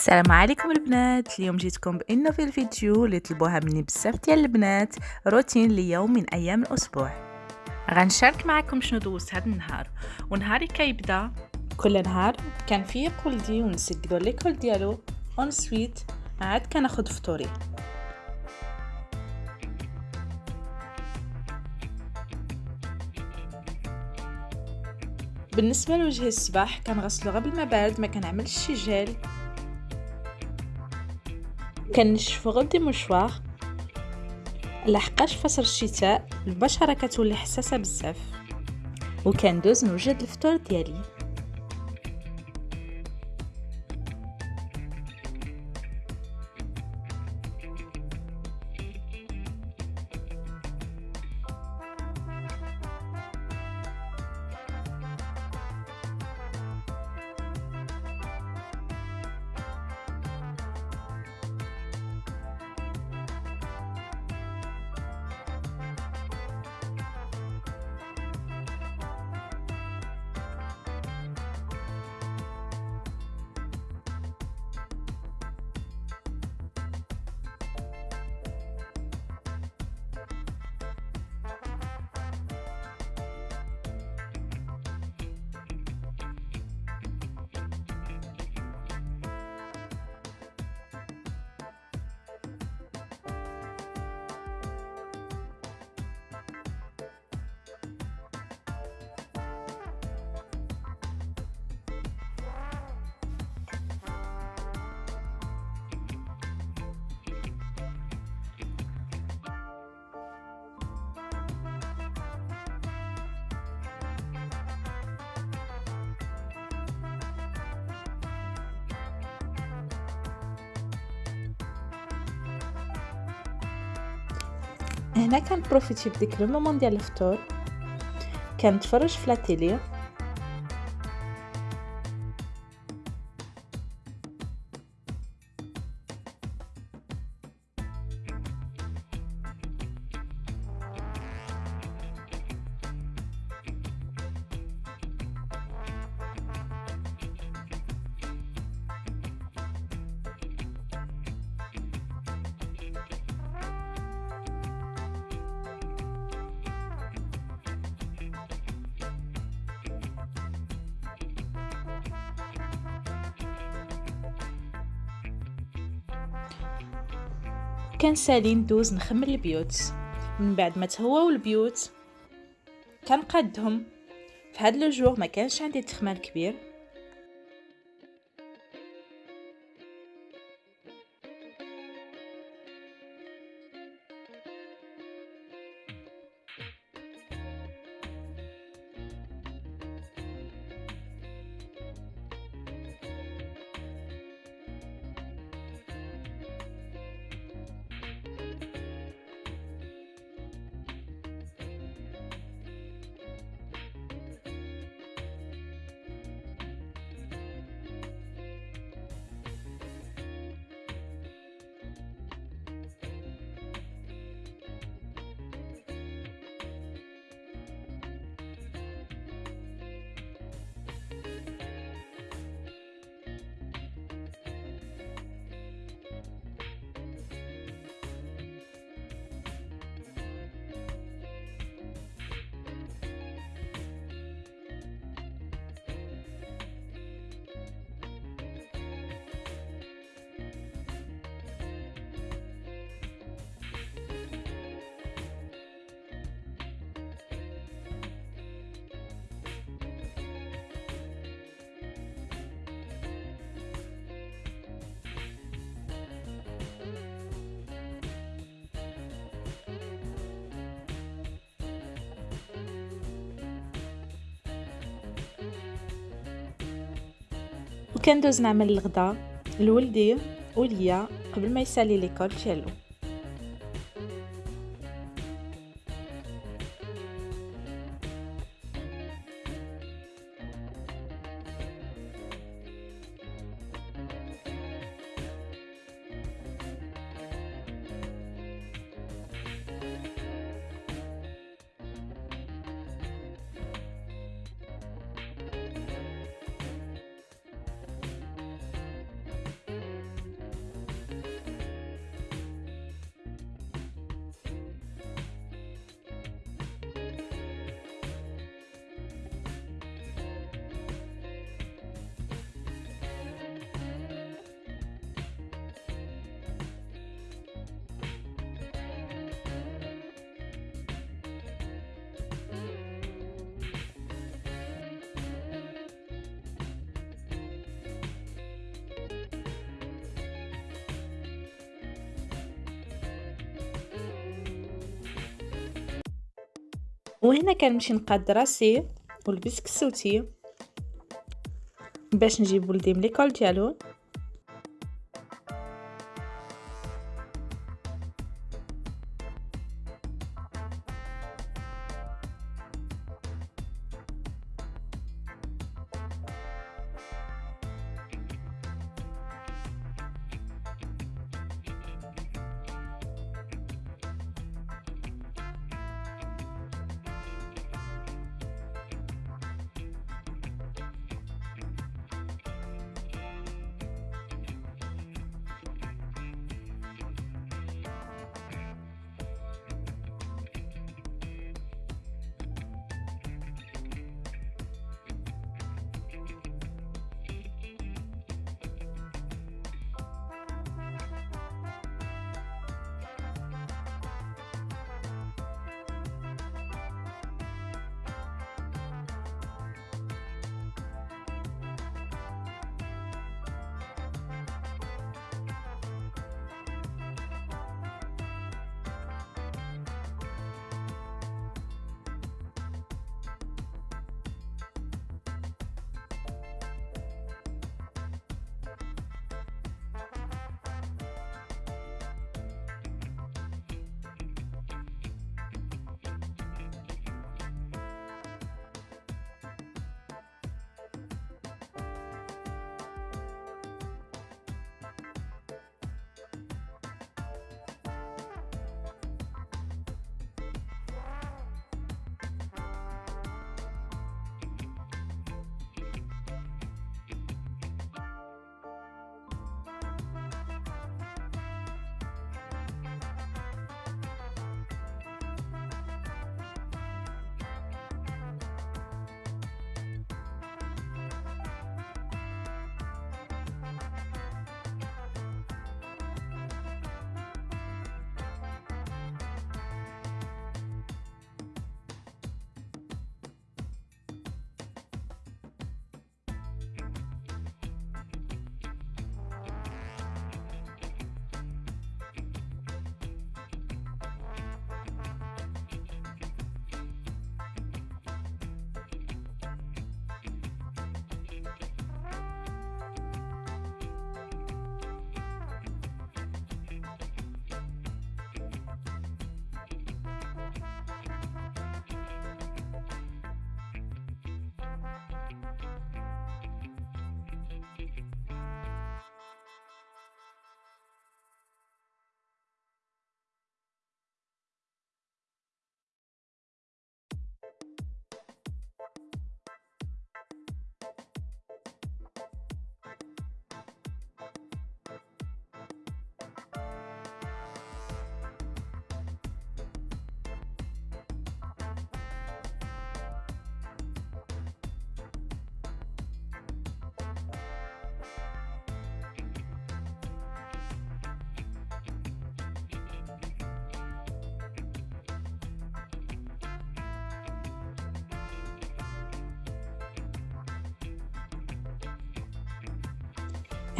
السلام عليكم البنات. اليوم جيتكم بأنه في الفيديو اللي طلبوها مني بزاف ديال البنات روتين ليوم من أيام الأسبوع. غنشارك معكم شنو دوزت هذا النهار. ونهاري كيبدا كل نهار كان فيه ولدي ونسجلو l'école ديالو. ensuite عاد كناخد فطوري. بالنسبة لوجه الصباح كنغسلو غير بالماء بارد ما كنعملش شي جيل. كنشفو غير دي مشوار لحقاش فصل الشتاء البشرة كتولي حساسة بزاف. وكندوز نوجد الفطور ديالي. هنا كنبروفيتي بديك لو مومون ديال الفطور كنتفرج في لا تيلي كان سالي ندوز نخمم البيوت. من بعد ما تهواو البيوت كنقادهم. في هاد لو جور ما كانش عندي تخمام كبير. وكندوز نعمل الغدا لولدي وليا قبل ما يسالي ليكول ديالو. وهنا كنمشي نقاد راسي ولبس كسوتي باش نجيب ولدي من ليكول ديالو.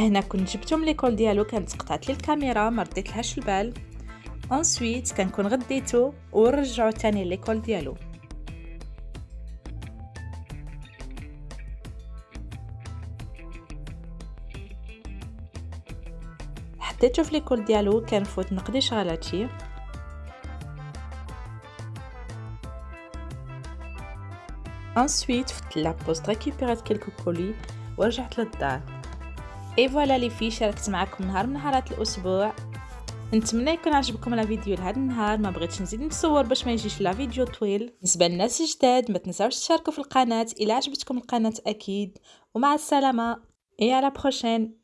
هنا كنت جبتو من l'école ديالو كانت قطعت لي الكاميرا ما رديت لهاش البال. ensuite كنكون غديتو ونرجعو تاني l'école ديالو. حطيتو في l'école ديالو كنفوت نقضي شغلاتي ensuite فت la poste ريكيبيرات quelques colis ورجعت للدار. et voilà لي في شاركت معكم نهار من نهارات الأسبوع نتمنى يكون عجبكم la vidéo لهذا النهار ما بغيتش نزيد نصور باش ما يجيش la vidéo طويل بالنسبة للناس الجداد ما تنساوش تشاركوا في القناه إلى عجبتكم القناه أكيد ومع السلامه et à la prochaine